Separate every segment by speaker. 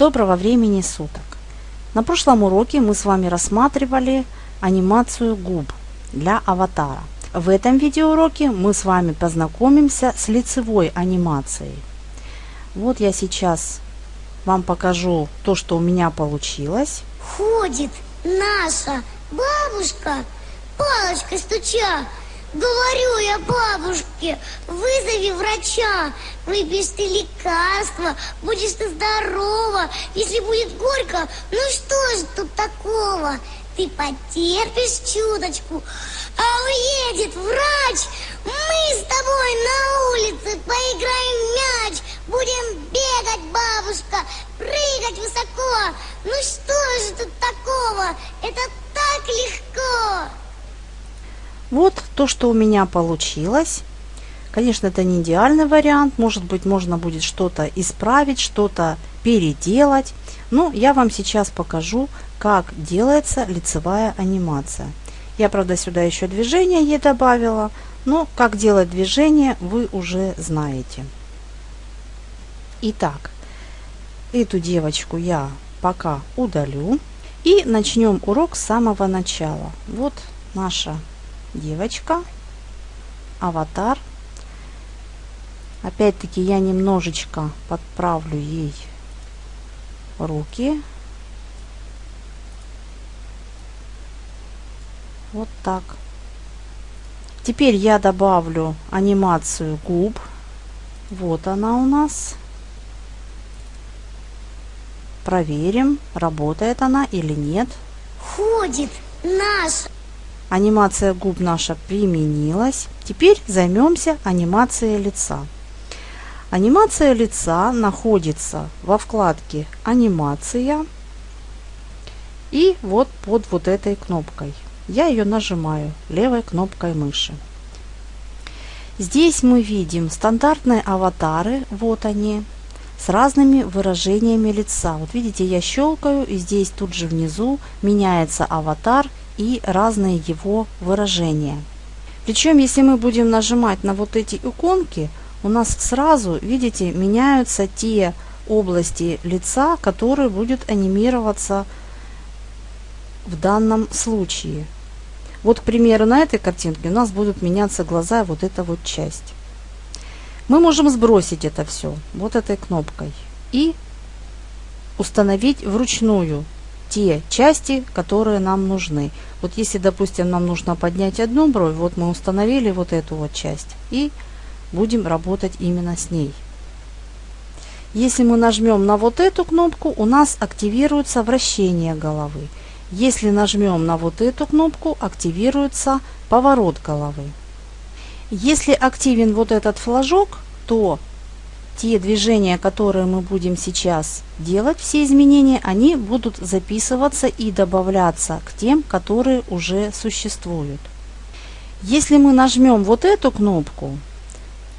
Speaker 1: Доброго времени суток! На прошлом уроке мы с вами рассматривали анимацию губ для аватара. В этом видеоуроке мы с вами познакомимся с лицевой анимацией. Вот я сейчас вам покажу то, что у меня получилось.
Speaker 2: Ходит наша бабушка, палочкой стуча, Говорю я бабушке, вызови врача, выпьешь ты лекарства, будешь ты здорова. Если будет горько, ну что же тут такого? Ты потерпишь чуточку, а уедет врач. Мы с тобой на улице поиграем в мяч, будем бегать, бабушка, прыгать высоко. Ну что же тут такого? Это так легко.
Speaker 1: Вот то, что у меня получилось. Конечно, это не идеальный вариант. Может быть, можно будет что-то исправить, что-то переделать. Но я вам сейчас покажу, как делается лицевая анимация. Я, правда, сюда еще движение ей добавила. Но как делать движение, вы уже знаете. Итак, эту девочку я пока удалю. И начнем урок с самого начала. Вот наша девочка, аватар. Опять-таки я немножечко подправлю ей руки. Вот так. Теперь я добавлю анимацию губ. Вот она у нас. Проверим, работает она или нет.
Speaker 2: Ходит наш
Speaker 1: Анимация губ наша применилась. Теперь займемся анимацией лица. Анимация лица находится во вкладке «Анимация» и вот под вот этой кнопкой. Я ее нажимаю левой кнопкой мыши. Здесь мы видим стандартные аватары, вот они, с разными выражениями лица. Вот видите, я щелкаю, и здесь тут же внизу меняется аватар и разные его выражения. Причем, если мы будем нажимать на вот эти иконки, у нас сразу, видите, меняются те области лица, которые будут анимироваться в данном случае. Вот, к примеру, на этой картинке у нас будут меняться глаза, вот эта вот часть. Мы можем сбросить это все вот этой кнопкой и установить вручную те части, которые нам нужны. Вот если, допустим, нам нужно поднять одну бровь, вот мы установили вот эту вот часть и будем работать именно с ней. Если мы нажмем на вот эту кнопку, у нас активируется вращение головы. Если нажмем на вот эту кнопку, активируется поворот головы. Если активен вот этот флажок, то те движения, которые мы будем сейчас делать, все изменения, они будут записываться и добавляться к тем, которые уже существуют. Если мы нажмем вот эту кнопку,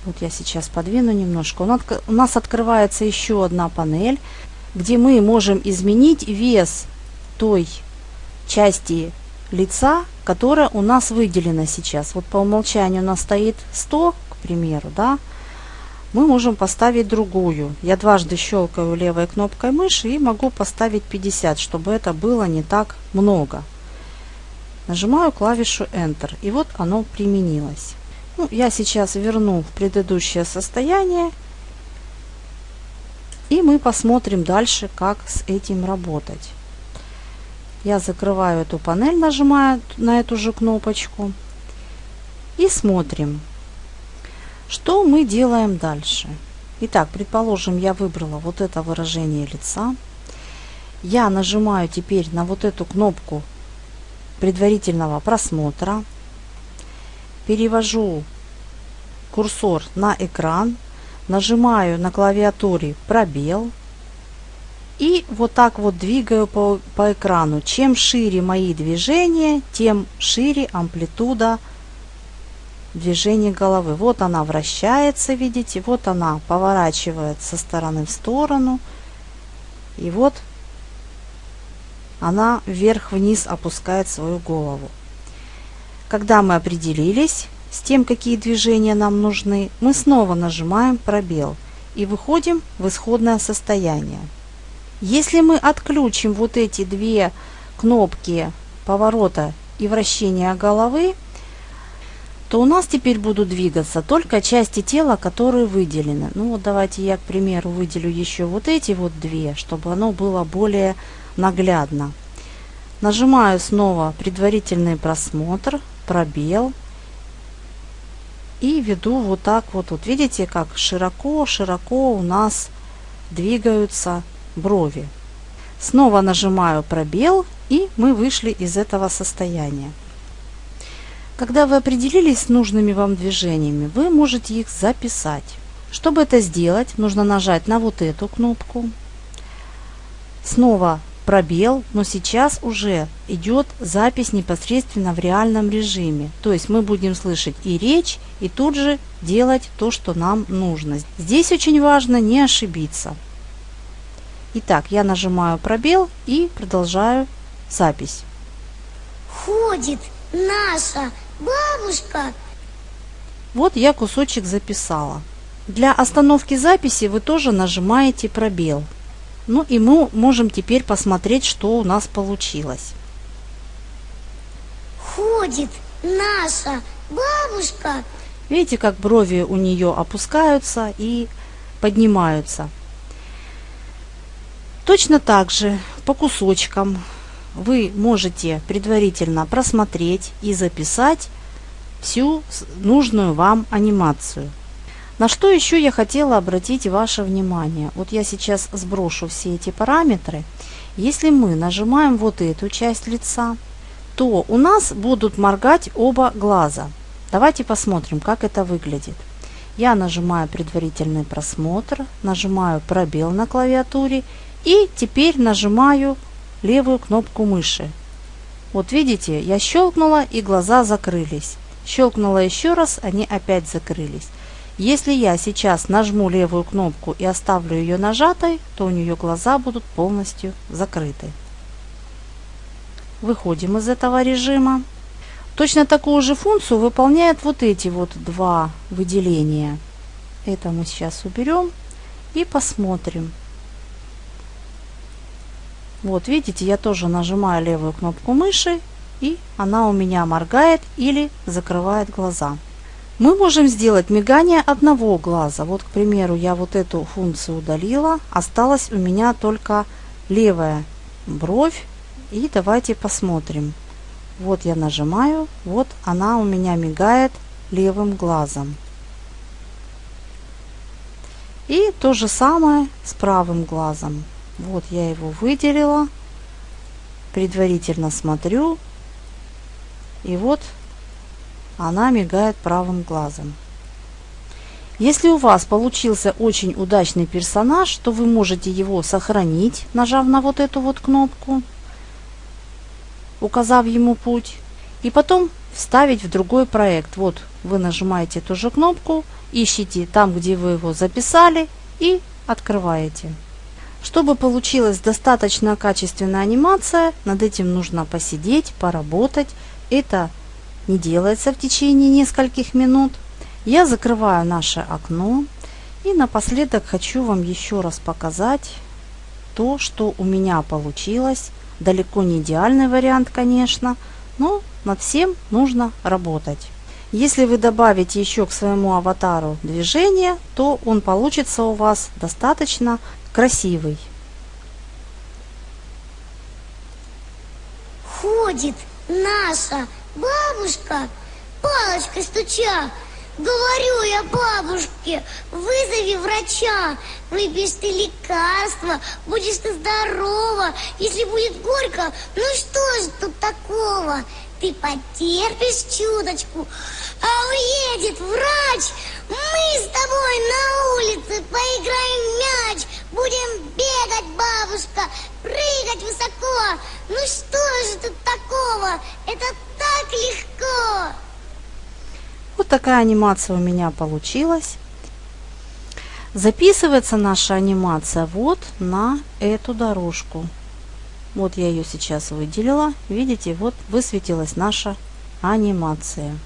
Speaker 1: вот я сейчас подвину немножко, у нас открывается еще одна панель, где мы можем изменить вес той части лица, которая у нас выделена сейчас. Вот по умолчанию у нас стоит 100, к примеру, да, мы можем поставить другую. Я дважды щелкаю левой кнопкой мыши и могу поставить 50, чтобы это было не так много. Нажимаю клавишу Enter, и вот оно применилось. Ну, я сейчас верну в предыдущее состояние, и мы посмотрим дальше, как с этим работать. Я закрываю эту панель, нажимая на эту же кнопочку, и смотрим. Что мы делаем дальше? Итак, предположим, я выбрала вот это выражение лица. Я нажимаю теперь на вот эту кнопку предварительного просмотра. Перевожу курсор на экран. Нажимаю на клавиатуре пробел. И вот так вот двигаю по, по экрану. Чем шире мои движения, тем шире амплитуда движение головы. Вот она вращается, видите, вот она поворачивает со стороны в сторону. И вот она вверх-вниз опускает свою голову. Когда мы определились с тем, какие движения нам нужны, мы снова нажимаем пробел и выходим в исходное состояние. Если мы отключим вот эти две кнопки поворота и вращения головы, то у нас теперь будут двигаться только части тела, которые выделены. Ну вот давайте я, к примеру, выделю еще вот эти вот две, чтобы оно было более наглядно. Нажимаю снова предварительный просмотр, пробел. И веду вот так вот. Вот видите, как широко-широко у нас двигаются брови. Снова нажимаю пробел и мы вышли из этого состояния. Когда вы определились с нужными вам движениями, вы можете их записать. Чтобы это сделать, нужно нажать на вот эту кнопку. Снова пробел, но сейчас уже идет запись непосредственно в реальном режиме. То есть мы будем слышать и речь, и тут же делать то, что нам нужно. Здесь очень важно не ошибиться. Итак, я нажимаю пробел и продолжаю запись.
Speaker 2: Ходит наша бабушка.
Speaker 1: Вот я кусочек записала. Для остановки записи вы тоже нажимаете пробел. Ну и мы можем теперь посмотреть, что у нас получилось.
Speaker 2: Ходит наша бабушка.
Speaker 1: Видите, как брови у нее опускаются и поднимаются. Точно так же по кусочкам вы можете предварительно просмотреть и записать всю нужную вам анимацию. На что еще я хотела обратить ваше внимание. Вот я сейчас сброшу все эти параметры. Если мы нажимаем вот эту часть лица, то у нас будут моргать оба глаза. Давайте посмотрим, как это выглядит. Я нажимаю предварительный просмотр, нажимаю пробел на клавиатуре и теперь нажимаю левую кнопку мыши. Вот видите, я щелкнула и глаза закрылись. Щелкнула еще раз, они опять закрылись. Если я сейчас нажму левую кнопку и оставлю ее нажатой, то у нее глаза будут полностью закрыты. Выходим из этого режима. Точно такую же функцию выполняют вот эти вот два выделения. Это мы сейчас уберем и посмотрим. Вот видите, я тоже нажимаю левую кнопку мыши и она у меня моргает или закрывает глаза. Мы можем сделать мигание одного глаза. Вот, к примеру, я вот эту функцию удалила. Осталась у меня только левая бровь. И давайте посмотрим. Вот я нажимаю, вот она у меня мигает левым глазом. И то же самое с правым глазом. Вот я его выделила. Предварительно смотрю. И вот она мигает правым глазом. Если у вас получился очень удачный персонаж, то вы можете его сохранить, нажав на вот эту вот кнопку, указав ему путь, и потом вставить в другой проект. Вот вы нажимаете эту же кнопку, ищите там, где вы его записали и открываете. Чтобы получилась достаточно качественная анимация, над этим нужно посидеть, поработать. Это не делается в течение нескольких минут. Я закрываю наше окно. И напоследок хочу вам еще раз показать то, что у меня получилось. Далеко не идеальный вариант, конечно, но над всем нужно работать. Если вы добавите еще к своему аватару движение, то он получится у вас достаточно красивый.
Speaker 2: Ходит наша бабушка, палочкой стуча. Говорю я бабушке, вызови врача, выпьешь ты лекарства, будешь ты здорова. Если будет горько, ну что же тут такого? Ты потерпишь чуточку, а уедет врач, мы с тобой на улице поиграем будем бегать, бабушка, прыгать высоко. Ну что же тут такого? Это так легко.
Speaker 1: Вот такая анимация у меня получилась. Записывается наша анимация вот на эту дорожку. Вот я ее сейчас выделила. Видите, вот высветилась наша анимация.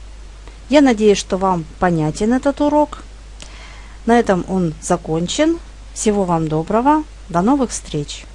Speaker 1: Я надеюсь, что вам понятен этот урок. На этом он закончен. Всего вам доброго. До новых встреч!